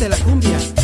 de la cumbia.